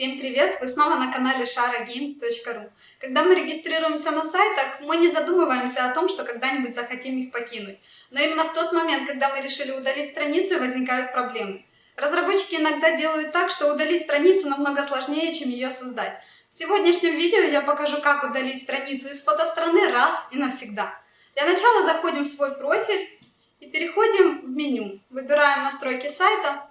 Всем привет! Вы снова на канале sharagames.ru Когда мы регистрируемся на сайтах, мы не задумываемся о том, что когда-нибудь захотим их покинуть. Но именно в тот момент, когда мы решили удалить страницу, возникают проблемы. Разработчики иногда делают так, что удалить страницу намного сложнее, чем ее создать. В сегодняшнем видео я покажу, как удалить страницу из фотостраны раз и навсегда. Для начала заходим в свой профиль и переходим в меню. Выбираем настройки сайта,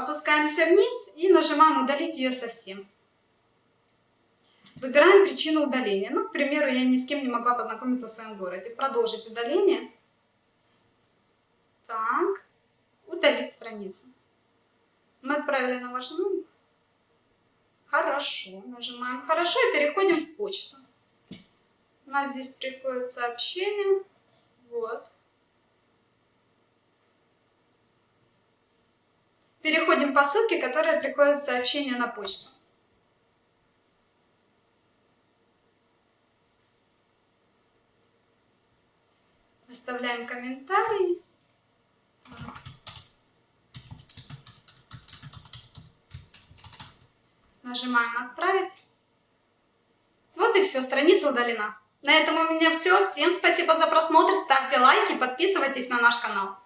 Опускаемся вниз и нажимаем «Удалить ее совсем». Выбираем причину удаления. Ну, к примеру, я ни с кем не могла познакомиться в своем городе. Продолжить удаление. Так. Удалить страницу. Мы отправили на ваш номер. Хорошо. Нажимаем «Хорошо» и переходим в почту. У нас здесь приходит сообщение. Вот. Переходим по ссылке, которая приходит в сообщение на почту. Оставляем комментарий. Нажимаем «Отправить». Вот и все, страница удалена. На этом у меня все. Всем спасибо за просмотр, ставьте лайки, подписывайтесь на наш канал.